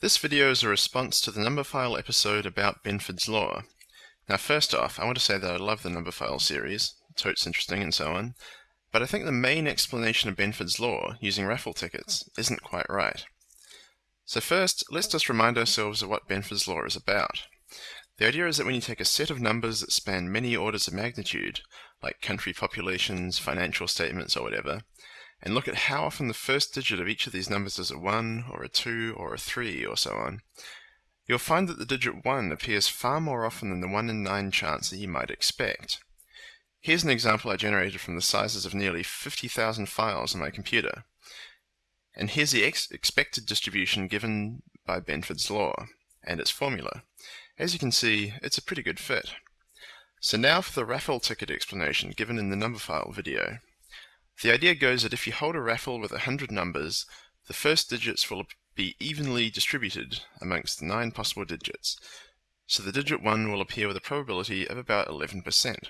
This video is a response to the Numberphile episode about Benford's Law. Now first off, I want to say that I love the Numberphile series, totes interesting and so on, but I think the main explanation of Benford's Law, using raffle tickets, isn't quite right. So first, let's just remind ourselves of what Benford's Law is about. The idea is that when you take a set of numbers that span many orders of magnitude, like country populations, financial statements, or whatever, and look at how often the first digit of each of these numbers is a 1, or a 2, or a 3, or so on, you'll find that the digit 1 appears far more often than the 1 in 9 chance that you might expect. Here's an example I generated from the sizes of nearly 50,000 files on my computer. And here's the ex expected distribution given by Benford's law, and its formula. As you can see, it's a pretty good fit. So now for the raffle ticket explanation given in the Numberphile video. The idea goes that if you hold a raffle with 100 numbers, the first digits will be evenly distributed amongst the 9 possible digits, so the digit 1 will appear with a probability of about 11%.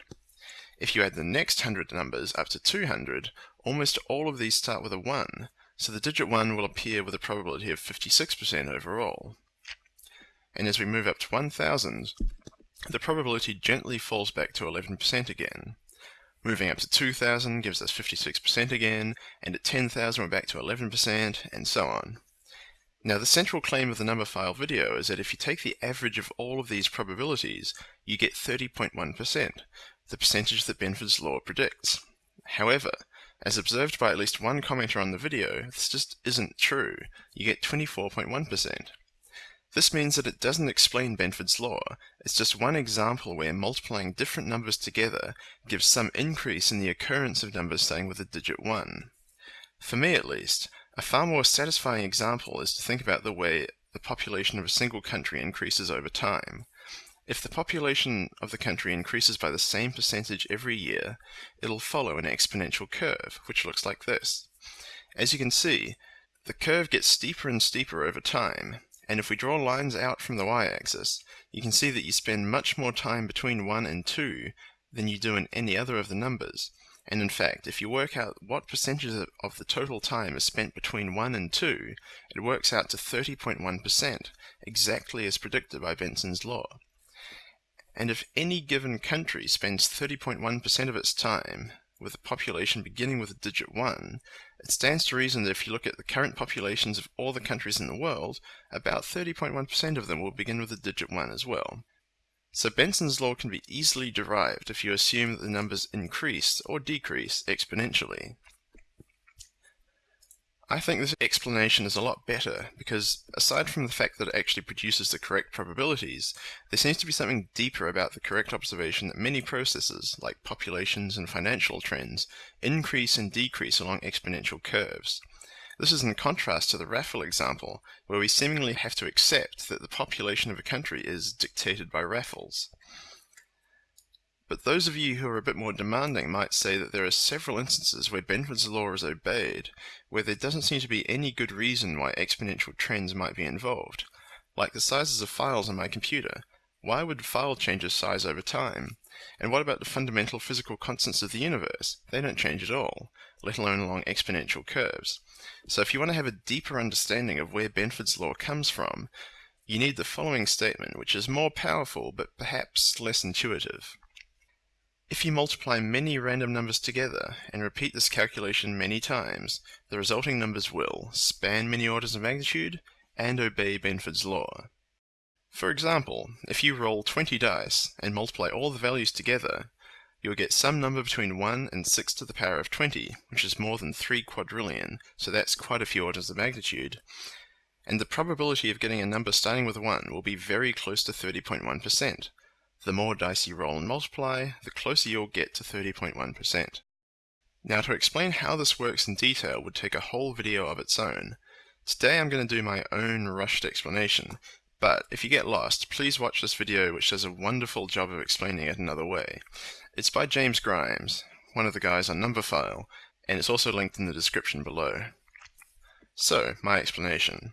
If you add the next 100 numbers up to 200, almost all of these start with a 1, so the digit 1 will appear with a probability of 56% overall. And as we move up to 1000, the probability gently falls back to 11% again. Moving up to 2000 gives us 56% again, and at 10,000 we're back to 11%, and so on. Now the central claim of the Numberphile video is that if you take the average of all of these probabilities, you get 30.1%, the percentage that Benford's law predicts. However, as observed by at least one commenter on the video, this just isn't true. You get 24.1%. This means that it doesn't explain Benford's law, it's just one example where multiplying different numbers together gives some increase in the occurrence of numbers starting with the digit 1. For me at least, a far more satisfying example is to think about the way the population of a single country increases over time. If the population of the country increases by the same percentage every year, it'll follow an exponential curve, which looks like this. As you can see, the curve gets steeper and steeper over time, and if we draw lines out from the y-axis, you can see that you spend much more time between 1 and 2 than you do in any other of the numbers. And in fact, if you work out what percentage of the total time is spent between 1 and 2, it works out to 30.1%, exactly as predicted by Benford's law. And if any given country spends 30.1% of its time with a population beginning with the digit 1, it stands to reason that if you look at the current populations of all the countries in the world, about 30.1% of them will begin with the digit 1 as well. So Benford's law can be easily derived if you assume that the numbers increase or decrease exponentially. I think this explanation is a lot better because, aside from the fact that it actually produces the correct probabilities, there seems to be something deeper about the correct observation that many processes, like populations and financial trends, increase and decrease along exponential curves. This is in contrast to the raffle example, where we seemingly have to accept that the population of a country is dictated by raffles. But those of you who are a bit more demanding might say that there are several instances where Benford's law is obeyed, where there doesn't seem to be any good reason why exponential trends might be involved. Like the sizes of files on my computer. Why would file changes size over time? And what about the fundamental physical constants of the universe? They don't change at all, let alone along exponential curves. So if you want to have a deeper understanding of where Benford's law comes from, you need the following statement, which is more powerful but perhaps less intuitive. If you multiply many random numbers together and repeat this calculation many times, the resulting numbers will span many orders of magnitude and obey Benford's law. For example, if you roll 20 dice and multiply all the values together, you'll get some number between 1 and 6 to the power of 20, which is more than 3 quadrillion, so that's quite a few orders of magnitude. And the probability of getting a number starting with 1 will be very close to 30.1%, the more dice you roll and multiply, the closer you'll get to 30.1%. Now to explain how this works in detail would take a whole video of its own. Today I'm going to do my own rushed explanation, but if you get lost, please watch this video which does a wonderful job of explaining it another way. It's by James Grimes, one of the guys on Numberphile, and it's also linked in the description below. So, my explanation.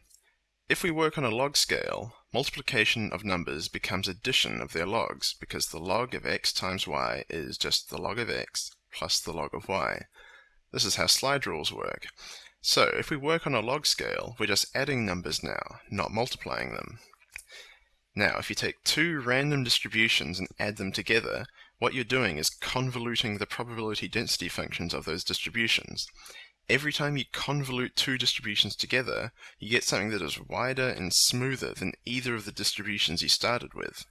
If we work on a log scale, multiplication of numbers becomes addition of their logs, because the log of x times y is just the log of x plus the log of y. This is how slide rules work. So if we work on a log scale, we're just adding numbers now, not multiplying them. Now, if you take two random distributions and add them together, what you're doing is convoluting the probability density functions of those distributions. Every time you convolute two distributions together, you get something that is wider and smoother than either of the distributions you started with.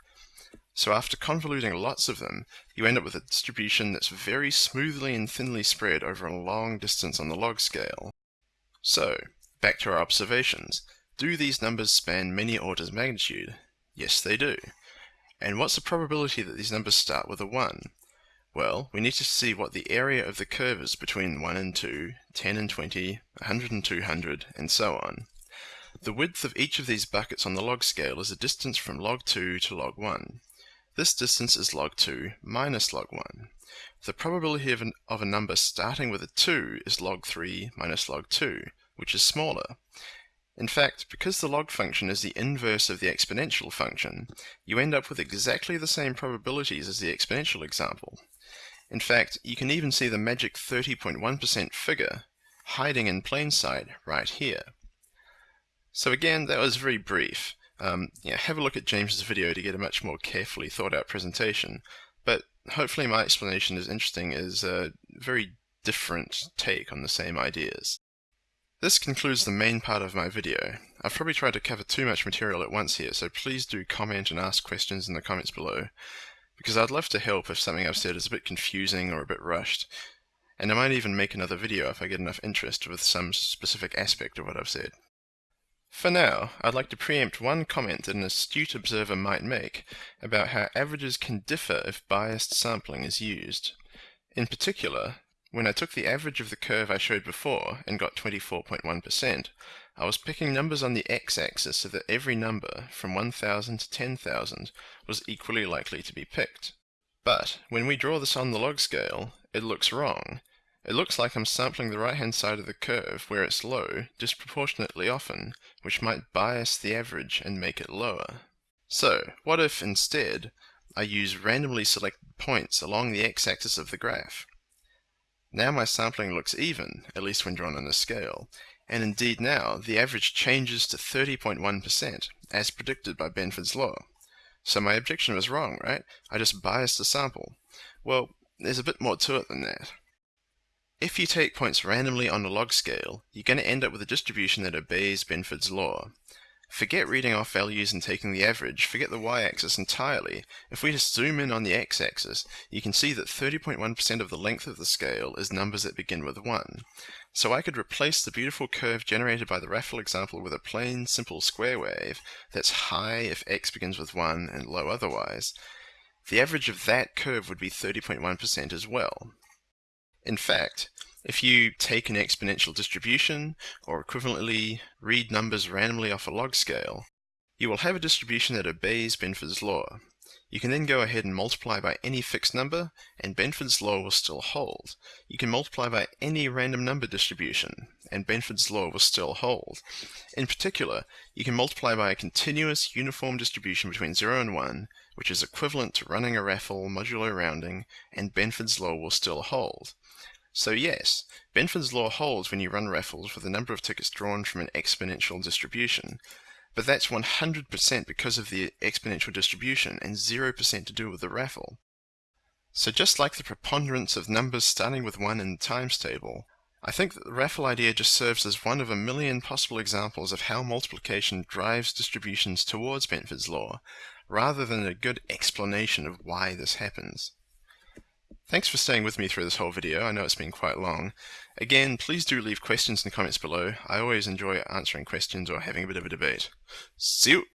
So after convoluting lots of them, you end up with a distribution that's very smoothly and thinly spread over a long distance on the log scale. So, back to our observations. Do these numbers span many orders of magnitude? Yes, they do. And what's the probability that these numbers start with a 1? Well, we need to see what the area of the curve is between 1 and 2, 10 and 20, 100 and 200, and so on. The width of each of these buckets on the log scale is the distance from log 2 to log 1. This distance is log 2 minus log 1. The probability of, an, of a number starting with a 2 is log 3 minus log 2, which is smaller. In fact, because the log function is the inverse of the exponential function, you end up with exactly the same probabilities as the exponential example. In fact, you can even see the magic 30.1% figure hiding in plain sight right here. So again, that was very brief. Um, yeah, have a look at James's video to get a much more carefully thought out presentation, but hopefully my explanation is interesting as a very different take on the same ideas. This concludes the main part of my video. I've probably tried to cover too much material at once here, so please do comment and ask questions in the comments below, because I'd love to help if something I've said is a bit confusing or a bit rushed, and I might even make another video if I get enough interest with some specific aspect of what I've said. For now, I'd like to preempt one comment that an astute observer might make about how averages can differ if biased sampling is used. In particular, when I took the average of the curve I showed before and got 24.1%, I was picking numbers on the x-axis so that every number from 1000 to 10,000 was equally likely to be picked. But when we draw this on the log scale, it looks wrong. It looks like I'm sampling the right-hand side of the curve where it's low disproportionately often, which might bias the average and make it lower. So, what if instead I use randomly selected points along the x-axis of the graph? Now my sampling looks even, at least when drawn on a scale, and indeed now the average changes to 30.1%, as predicted by Benford's law. So my objection was wrong, right? I just biased the sample. Well, there's a bit more to it than that. If you take points randomly on a log scale, you're going to end up with a distribution that obeys Benford's law. Forget reading off values and taking the average, forget the y-axis entirely. If we just zoom in on the x-axis, you can see that 30.1% of the length of the scale is numbers that begin with 1. So I could replace the beautiful curve generated by the raffle example with a plain, simple square wave that's high if x begins with 1 and low otherwise. The average of that curve would be 30.1% as well. In fact, if you take an exponential distribution, or equivalently read numbers randomly off a log scale, you will have a distribution that obeys Benford's law. You can then go ahead and multiply by any fixed number, and Benford's law will still hold. You can multiply by any random number distribution, and Benford's law will still hold. In particular, you can multiply by a continuous uniform distribution between 0 and 1, which is equivalent to running a raffle modulo rounding, and Benford's law will still hold. So yes, Benford's law holds when you run raffles with the number of tickets drawn from an exponential distribution, but that's 100% because of the exponential distribution and 0% to do with the raffle. So just like the preponderance of numbers starting with 1 in the times table, I think that the raffle idea just serves as one of a million possible examples of how multiplication drives distributions towards Benford's law, rather than a good explanation of why this happens. Thanks for staying with me through this whole video. I know it's been quite long. Again, please do leave questions in the comments below. I always enjoy answering questions or having a bit of a debate. See you!